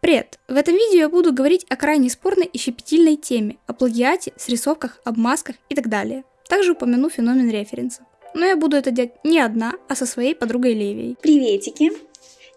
Привет! В этом видео я буду говорить о крайне спорной и щепетильной теме, о плагиате, срисовках, обмазках и так далее. Также упомяну феномен референсов. Но я буду это делать не одна, а со своей подругой Левией. Приветики!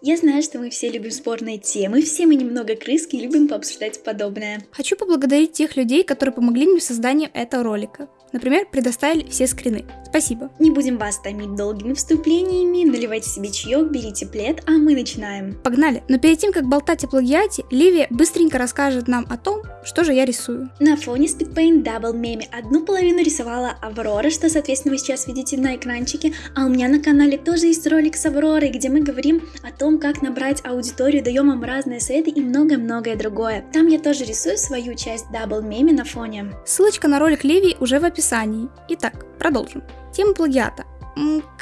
Я знаю, что мы все любим спорные темы, все мы немного крыски и любим пообсуждать подобное. Хочу поблагодарить тех людей, которые помогли мне в создании этого ролика. Например, предоставили все скрины. Спасибо. Не будем вас томить долгими вступлениями, наливайте себе чаек, берите плед, а мы начинаем. Погнали! Но перед тем, как болтать о плагиате, Ливия быстренько расскажет нам о том, что же я рисую. На фоне Speedpaint Double Meme одну половину рисовала Аврора, что, соответственно, вы сейчас видите на экранчике, а у меня на канале тоже есть ролик с Авророй, где мы говорим о том, как набрать аудиторию, даем им разные советы и многое-многое другое. Там я тоже рисую свою часть Double Meme на фоне. Ссылочка на ролик Ливии уже в описании описании. Итак, продолжим. Тема плагиата.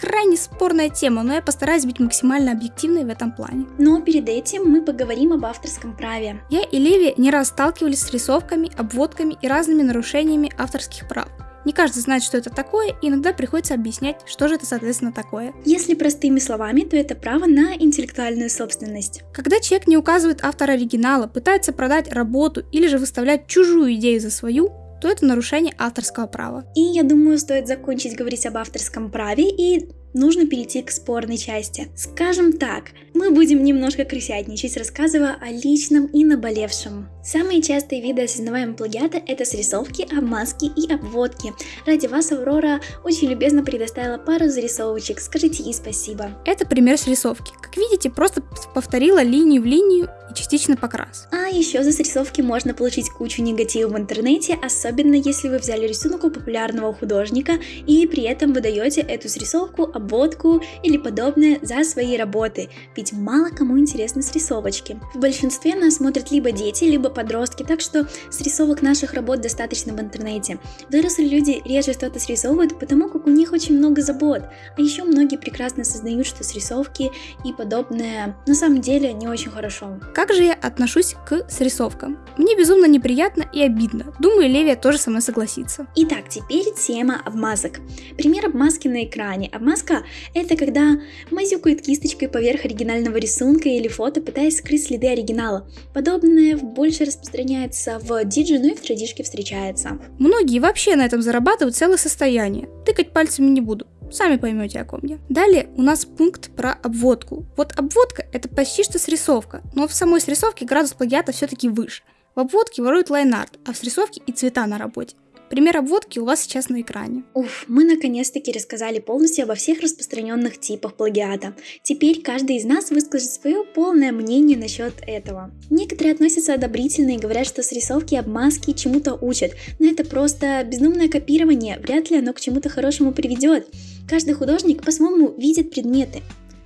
Крайне спорная тема, но я постараюсь быть максимально объективной в этом плане. Но перед этим мы поговорим об авторском праве. Я и Леви не раз сталкивались с рисовками, обводками и разными нарушениями авторских прав. Не каждый знает, что это такое, и иногда приходится объяснять, что же это соответственно такое. Если простыми словами, то это право на интеллектуальную собственность. Когда человек не указывает автор оригинала, пытается продать работу или же выставлять чужую идею за свою, то это нарушение авторского права. И я думаю, стоит закончить говорить об авторском праве и нужно перейти к спорной части. Скажем так, мы будем немножко крысятничать, рассказывая о личном и наболевшем. Самые частые виды осознаваемого плагиата – это срисовки, обмазки и обводки. Ради вас Аврора очень любезно предоставила пару зарисовочек, скажите ей спасибо. Это пример срисовки. Как видите, просто повторила линию в линию и частично покрас. А еще за срисовки можно получить кучу негатива в интернете, особенно если вы взяли рисунок у популярного художника и при этом выдаете эту срисовку обводку или подобное за свои работы, ведь мало кому интересны срисовочки. В большинстве нас смотрят либо дети, либо подростки, так что срисовок наших работ достаточно в интернете. Взрослые люди реже что-то срисовывают, потому как у них очень много забот, а еще многие прекрасно осознают, что срисовки и подобное на самом деле не очень хорошо. Как же я отношусь к срисовкам? Мне безумно неприятно и обидно. Думаю, Левия тоже со мной согласится. Итак, теперь тема обмазок. Пример обмазки на экране. Обмазка это когда мазюкают кисточкой поверх оригинального рисунка или фото, пытаясь скрыть следы оригинала. Подобное больше распространяется в диджи, но и в традишке встречается. Многие вообще на этом зарабатывают целое состояние. Тыкать пальцами не буду. Сами поймете, о ком я. Далее у нас пункт про обводку. Вот обводка это почти что срисовка, но в самой срисовке градус плагиата все-таки выше. В обводке воруют лайнарт, а в срисовке и цвета на работе. Пример обводки у вас сейчас на экране. Уф, мы наконец-таки рассказали полностью обо всех распространенных типах плагиата. Теперь каждый из нас выскажет свое полное мнение насчет этого. Некоторые относятся одобрительно и говорят, что срисовки и обмазки чему-то учат, но это просто безумное копирование, вряд ли оно к чему-то хорошему приведет. Каждый художник по-своему видит предметы.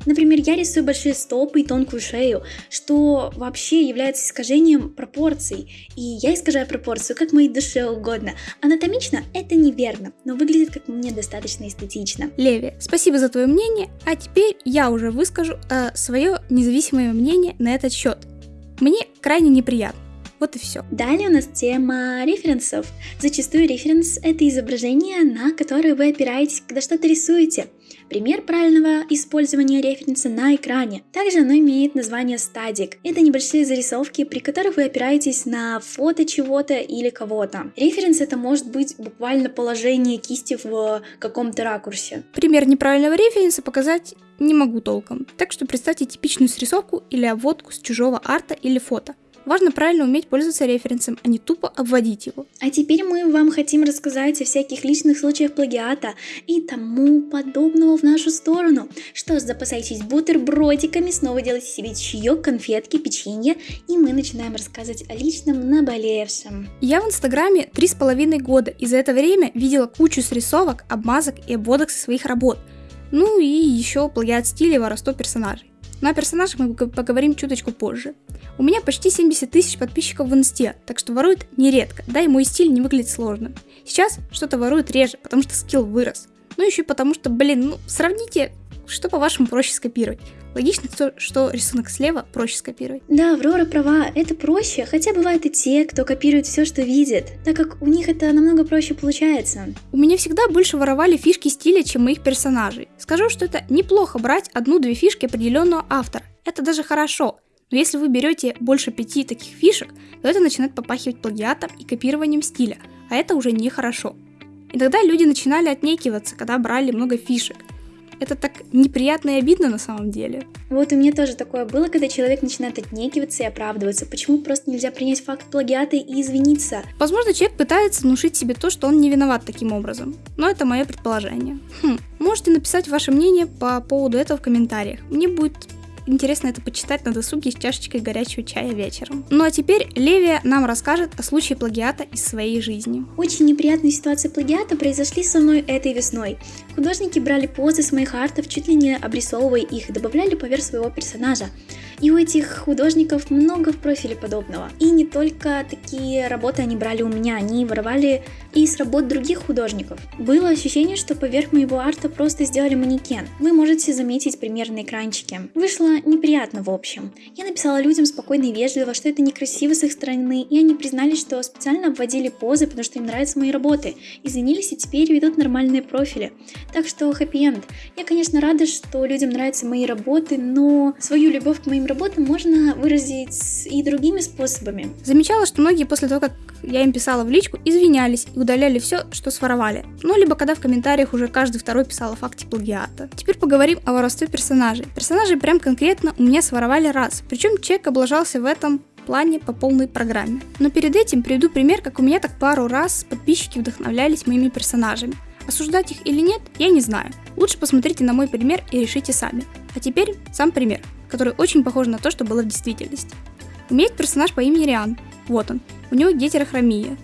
Например, я рисую большие стопы и тонкую шею, что вообще является искажением пропорций. И я искажаю пропорцию как моей душе угодно. Анатомично это неверно, но выглядит как мне достаточно эстетично. Леви, спасибо за твое мнение, а теперь я уже выскажу э, свое независимое мнение на этот счет. Мне крайне неприятно. Вот и все. Далее у нас тема референсов. Зачастую референс – это изображение, на которое вы опираетесь, когда что-то рисуете. Пример правильного использования референса на экране. Также оно имеет название стадик. Это небольшие зарисовки, при которых вы опираетесь на фото чего-то или кого-то. Референс это может быть буквально положение кисти в каком-то ракурсе. Пример неправильного референса показать не могу толком, так что представьте типичную срисовку или обводку с чужого арта или фото. Важно правильно уметь пользоваться референсом, а не тупо обводить его. А теперь мы вам хотим рассказать о всяких личных случаях плагиата и тому подобного в нашу сторону. Что ж, запасайтесь бутербродиками, снова делайте себе чаек, конфетки, печенье, и мы начинаем рассказывать о личном наболевшем. Я в инстаграме три с половиной года, и за это время видела кучу срисовок, обмазок и обводок со своих работ. Ну и еще плагиат стиля и воровство персонажей. Но о персонажах мы поговорим чуточку позже. У меня почти 70 тысяч подписчиков в инсте, так что воруют нередко, да и мой стиль не выглядит сложным. Сейчас что-то воруют реже, потому что скилл вырос. Ну еще и потому что, блин, ну сравните, что по-вашему проще скопировать. Логично, то, что рисунок слева проще скопировать. Да, Аврора права, это проще, хотя бывают и те, кто копирует все, что видит, так как у них это намного проще получается. У меня всегда больше воровали фишки стиля, чем моих персонажей. Скажу, что это неплохо брать одну-две фишки определенного автора. Это даже хорошо. Но если вы берете больше пяти таких фишек, то это начинает попахивать плагиатом и копированием стиля, а это уже нехорошо. И тогда люди начинали отнекиваться, когда брали много фишек – это так неприятно и обидно на самом деле. Вот у меня тоже такое было, когда человек начинает отнекиваться и оправдываться. Почему просто нельзя принять факт плагиата и извиниться? Возможно, человек пытается внушить себе то, что он не виноват таким образом. Но это мое предположение. Хм, можете написать ваше мнение по поводу этого в комментариях. Мне будет интересно это почитать на досуге с чашечкой горячего чая вечером. Ну а теперь Левия нам расскажет о случае плагиата из своей жизни. Очень неприятные ситуации плагиата произошли со мной этой весной. Художники брали позы с моих артов, чуть ли не обрисовывая их, добавляли поверх своего персонажа. И у этих художников много в профиле подобного. И не только такие работы они брали у меня, они воровали и с работ других художников. Было ощущение, что поверх моего арта просто сделали манекен. Вы можете заметить пример на экранчике. Вышло неприятно в общем. Я написала людям спокойно и вежливо, что это некрасиво с их стороны, и они признались, что специально обводили позы, потому что им нравятся мои работы. Извинились и теперь ведут нормальные профили. Так что хэппи-энд. Я, конечно, рада, что людям нравятся мои работы, но свою любовь к моим работам можно выразить и другими способами. Замечала, что многие после того, как я им писала в личку, извинялись и удаляли все, что своровали. Ну, либо когда в комментариях уже каждый второй писал о факте плагиата. Теперь поговорим о воровстве персонажей. Персонажей прям конкретно у меня своровали раз, причем человек облажался в этом плане по полной программе. Но перед этим приведу пример, как у меня так пару раз подписчики вдохновлялись моими персонажами. Осуждать их или нет, я не знаю. Лучше посмотрите на мой пример и решите сами. А теперь сам пример который очень похож на то, что было в действительности. Есть персонаж по имени Риан. Вот он. У него гетерохромия.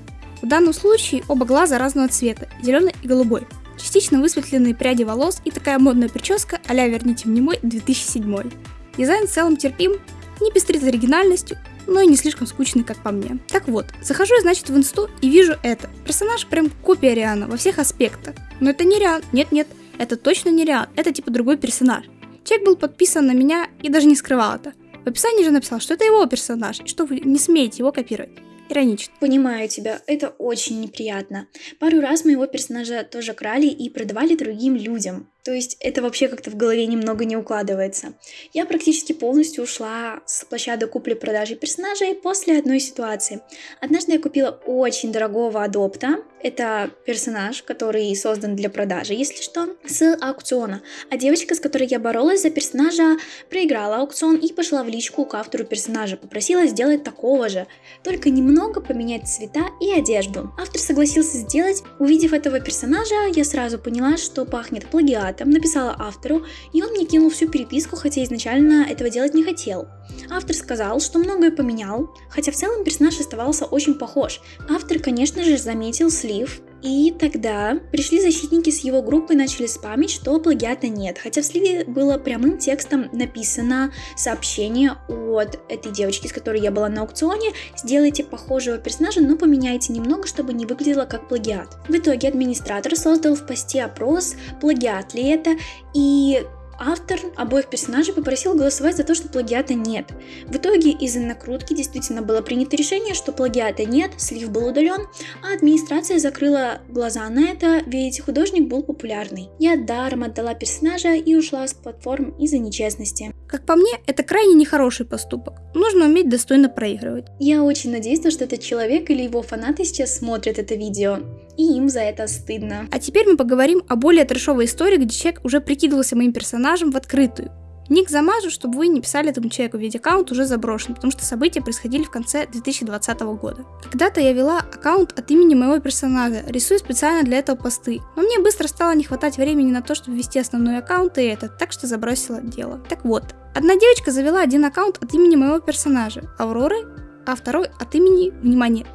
В данном случае оба глаза разного цвета, зеленый и голубой. Частично высветленные пряди волос и такая модная прическа а-ля «Верните мне мой» 2007. Дизайн в целом терпим, не пестрит оригинальностью, но и не слишком скучный, как по мне. Так вот, захожу я, значит, в инсту и вижу это. Персонаж прям копия Риана во всех аспектах. Но это не Риан, нет-нет, это точно не Риан, это типа другой персонаж. Человек был подписан на меня и даже не скрывал это. В описании же написал, что это его персонаж, и что вы не смеете его копировать. Иронично. Понимаю тебя, это очень неприятно. Пару раз моего персонажа тоже крали и продавали другим людям. То есть это вообще как-то в голове немного не укладывается. Я практически полностью ушла с площадок купли-продажи персонажей после одной ситуации. Однажды я купила очень дорогого адопта. Это персонаж, который создан для продажи, если что, с аукциона. А девочка, с которой я боролась за персонажа, проиграла аукцион и пошла в личку к автору персонажа. Попросила сделать такого же, только немного поменять цвета и одежду. Автор согласился сделать. Увидев этого персонажа, я сразу поняла, что пахнет плагиатом там написала автору, и он мне кинул всю переписку, хотя изначально этого делать не хотел. Автор сказал, что многое поменял, хотя в целом персонаж оставался очень похож. Автор, конечно же, заметил слив, и тогда пришли защитники с его группы и начали спамить, что плагиата нет. Хотя в сливе было прямым текстом написано сообщение от этой девочки, с которой я была на аукционе. Сделайте похожего персонажа, но поменяйте немного, чтобы не выглядело как плагиат. В итоге администратор создал в посте опрос, плагиат ли это, и автор обоих персонажей попросил голосовать за то, что плагиата нет. В итоге из-за накрутки действительно было принято решение, что плагиата нет, слив был удален, а администрация закрыла глаза на это, ведь художник был популярный. Я даром отдала персонажа и ушла с платформ из-за нечестности. Как по мне, это крайне нехороший поступок. Нужно уметь достойно проигрывать. Я очень надеюсь, что этот человек или его фанаты сейчас смотрят это видео, и им за это стыдно. А теперь мы поговорим о более трешовой истории, где человек уже прикидывался моим персонажем в открытую. Ник замажу, чтобы вы не писали этому человеку, ведь аккаунт уже заброшен, потому что события происходили в конце 2020 года. Когда-то я вела аккаунт от имени моего персонажа, рисуя специально для этого посты, но мне быстро стало не хватать времени на то, чтобы вести основной аккаунт и этот, так что забросила дело. Так вот, одна девочка завела один аккаунт от имени моего персонажа, Авроры, а второй от имени, внимание,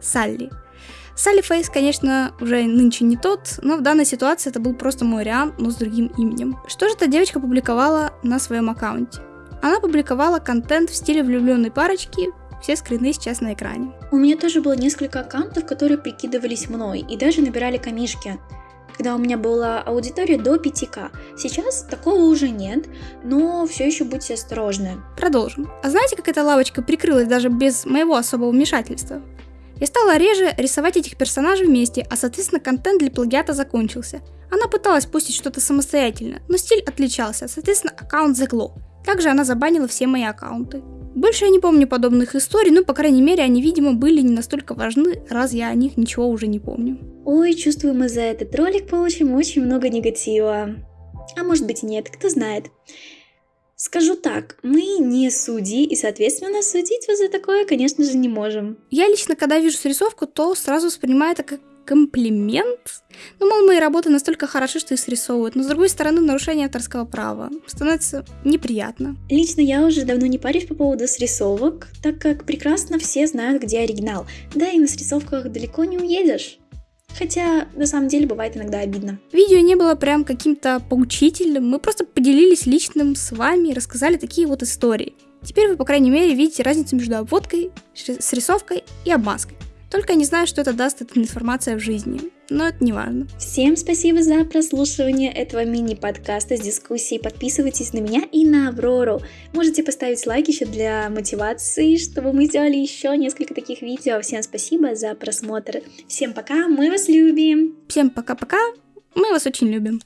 Салли. Салли Фейс, конечно, уже нынче не тот, но в данной ситуации это был просто мой Риан, но с другим именем. Что же эта девочка публиковала на своем аккаунте? Она публиковала контент в стиле влюбленной парочки, все скрины сейчас на экране. У меня тоже было несколько аккаунтов, которые прикидывались мной и даже набирали камишки когда у меня была аудитория до 5к. Сейчас такого уже нет, но все еще будьте осторожны. Продолжим. А знаете, как эта лавочка прикрылась даже без моего особого вмешательства? Я стала реже рисовать этих персонажей вместе, а соответственно контент для плагиата закончился. Она пыталась пустить что-то самостоятельно, но стиль отличался, соответственно аккаунт заглох. Также она забанила все мои аккаунты. Больше я не помню подобных историй, ну, по крайней мере, они, видимо, были не настолько важны, раз я о них ничего уже не помню. Ой, чувствую, мы за этот ролик получим очень много негатива. А может быть и нет, кто знает. Скажу так, мы не судьи, и, соответственно, судить вас за такое, конечно же, не можем. Я лично, когда вижу срисовку, то сразу воспринимаю это как комплимент. Ну, мол, мои работы настолько хороши, что их срисовывают. Но, с другой стороны, нарушение авторского права становится неприятно. Лично я уже давно не парюсь по поводу срисовок, так как прекрасно все знают, где оригинал. Да и на срисовках далеко не уедешь. Хотя, на самом деле, бывает иногда обидно. Видео не было прям каким-то поучительным, мы просто поделились личным с вами и рассказали такие вот истории. Теперь вы, по крайней мере, видите разницу между обводкой, срисовкой и обмазкой. Только я не знаю, что это даст эта информация в жизни. Но это не важно. Всем спасибо за прослушивание этого мини-подкаста с дискуссией. Подписывайтесь на меня и на Аврору. Можете поставить лайк еще для мотивации, чтобы мы сделали еще несколько таких видео. Всем спасибо за просмотр. Всем пока, мы вас любим. Всем пока-пока, мы вас очень любим.